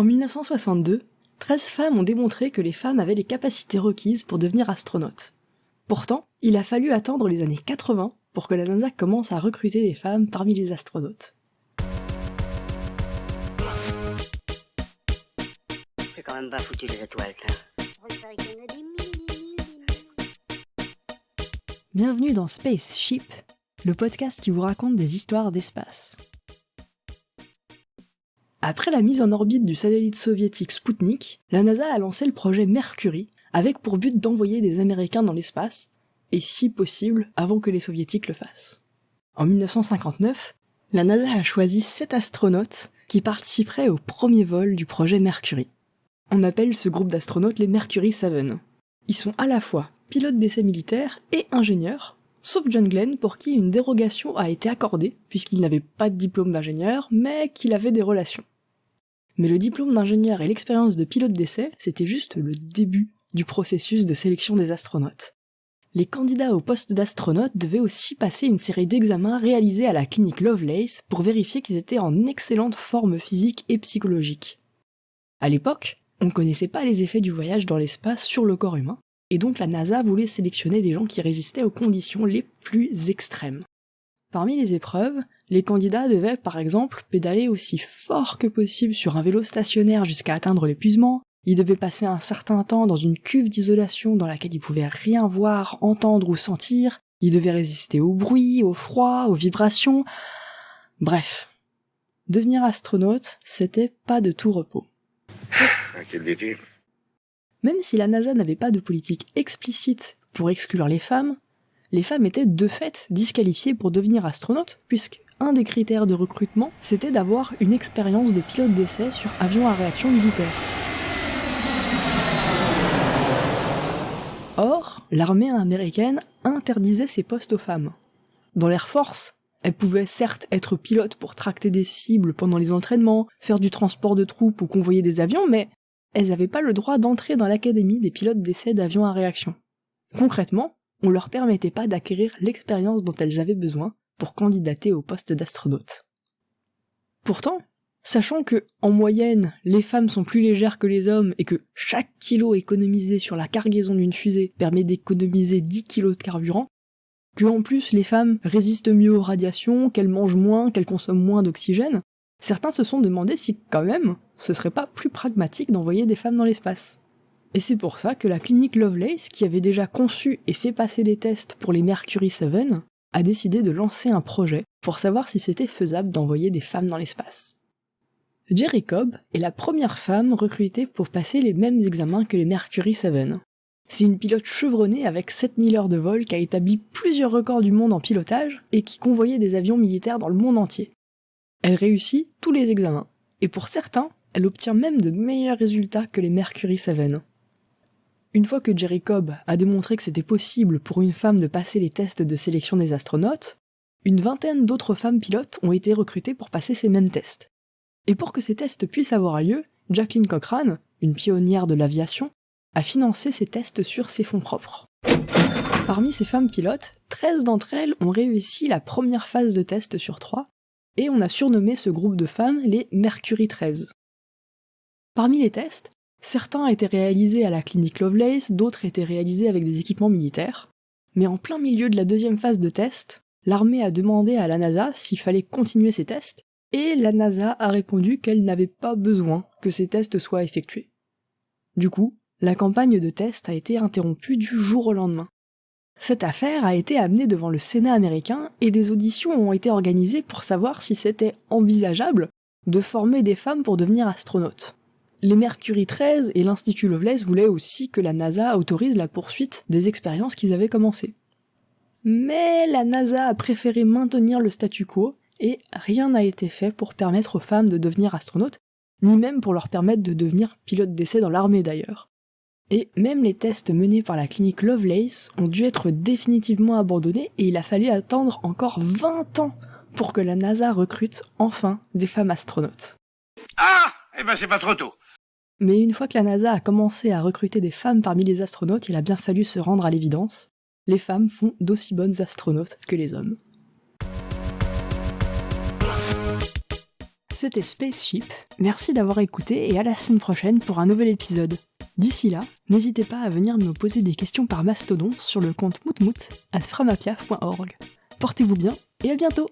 En 1962, 13 femmes ont démontré que les femmes avaient les capacités requises pour devenir astronautes. Pourtant, il a fallu attendre les années 80 pour que la NASA commence à recruter des femmes parmi les astronautes. C'est quand même pas foutu les étoiles, Bienvenue dans Spaceship, le podcast qui vous raconte des histoires d'espace. Après la mise en orbite du satellite soviétique Sputnik, la NASA a lancé le projet Mercury, avec pour but d'envoyer des Américains dans l'espace, et si possible avant que les Soviétiques le fassent. En 1959, la NASA a choisi sept astronautes qui participeraient au premier vol du projet Mercury. On appelle ce groupe d'astronautes les Mercury 7. Ils sont à la fois pilotes d'essais militaires et ingénieurs, sauf John Glenn pour qui une dérogation a été accordée, puisqu'il n'avait pas de diplôme d'ingénieur, mais qu'il avait des relations. Mais le diplôme d'ingénieur et l'expérience de pilote d'essai, c'était juste le début du processus de sélection des astronautes. Les candidats au poste d'astronaute devaient aussi passer une série d'examens réalisés à la clinique Lovelace pour vérifier qu'ils étaient en excellente forme physique et psychologique. À l'époque, on ne connaissait pas les effets du voyage dans l'espace sur le corps humain, et donc la NASA voulait sélectionner des gens qui résistaient aux conditions les plus extrêmes. Parmi les épreuves, les candidats devaient par exemple pédaler aussi fort que possible sur un vélo stationnaire jusqu'à atteindre l'épuisement, ils devaient passer un certain temps dans une cuve d'isolation dans laquelle ils pouvaient rien voir, entendre ou sentir, ils devaient résister au bruit, au froid, aux vibrations, bref. Devenir astronaute, c'était pas de tout repos. Même si la NASA n'avait pas de politique explicite pour exclure les femmes, les femmes étaient de fait disqualifiées pour devenir astronautes, puisque un des critères de recrutement, c'était d'avoir une expérience de pilote d'essai sur avion à réaction militaire. Or, l'armée américaine interdisait ces postes aux femmes. Dans l'Air Force, elles pouvaient certes être pilotes pour tracter des cibles pendant les entraînements, faire du transport de troupes ou convoyer des avions, mais elles n'avaient pas le droit d'entrer dans l'académie des pilotes d'essai d'avions à réaction. Concrètement, on leur permettait pas d'acquérir l'expérience dont elles avaient besoin pour candidater au poste d'astronaute. Pourtant, sachant que, en moyenne, les femmes sont plus légères que les hommes et que chaque kilo économisé sur la cargaison d'une fusée permet d'économiser 10 kilos de carburant, que en plus les femmes résistent mieux aux radiations, qu'elles mangent moins, qu'elles consomment moins d'oxygène, certains se sont demandé si quand même ce serait pas plus pragmatique d'envoyer des femmes dans l'espace. Et c'est pour ça que la clinique Lovelace, qui avait déjà conçu et fait passer les tests pour les Mercury 7, a décidé de lancer un projet pour savoir si c'était faisable d'envoyer des femmes dans l'espace. Jerry Cobb est la première femme recrutée pour passer les mêmes examens que les Mercury 7. C'est une pilote chevronnée avec 7000 heures de vol qui a établi plusieurs records du monde en pilotage et qui convoyait des avions militaires dans le monde entier. Elle réussit tous les examens, et pour certains, elle obtient même de meilleurs résultats que les Mercury 7. Une fois que Jerry Cobb a démontré que c'était possible pour une femme de passer les tests de sélection des astronautes, une vingtaine d'autres femmes pilotes ont été recrutées pour passer ces mêmes tests. Et pour que ces tests puissent avoir lieu, Jacqueline Cochrane, une pionnière de l'aviation, a financé ces tests sur ses fonds propres. Parmi ces femmes pilotes, 13 d'entre elles ont réussi la première phase de test sur 3, et on a surnommé ce groupe de femmes les Mercury 13. Parmi les tests, Certains étaient réalisés à la clinique Lovelace, d'autres étaient réalisés avec des équipements militaires. Mais en plein milieu de la deuxième phase de test, l'armée a demandé à la NASA s'il fallait continuer ces tests, et la NASA a répondu qu'elle n'avait pas besoin que ces tests soient effectués. Du coup, la campagne de test a été interrompue du jour au lendemain. Cette affaire a été amenée devant le Sénat américain et des auditions ont été organisées pour savoir si c'était envisageable de former des femmes pour devenir astronautes. Les Mercury 13 et l'Institut Lovelace voulaient aussi que la NASA autorise la poursuite des expériences qu'ils avaient commencées. Mais la NASA a préféré maintenir le statu quo et rien n'a été fait pour permettre aux femmes de devenir astronautes, ni même pour leur permettre de devenir pilotes d'essai dans l'armée d'ailleurs. Et même les tests menés par la clinique Lovelace ont dû être définitivement abandonnés et il a fallu attendre encore 20 ans pour que la NASA recrute enfin des femmes astronautes. Ah Eh ben c'est pas trop tôt mais une fois que la NASA a commencé à recruter des femmes parmi les astronautes, il a bien fallu se rendre à l'évidence. Les femmes font d'aussi bonnes astronautes que les hommes. C'était Spaceship, merci d'avoir écouté et à la semaine prochaine pour un nouvel épisode. D'ici là, n'hésitez pas à venir me poser des questions par mastodon sur le compte moutmout à framapiaf.org. Portez-vous bien et à bientôt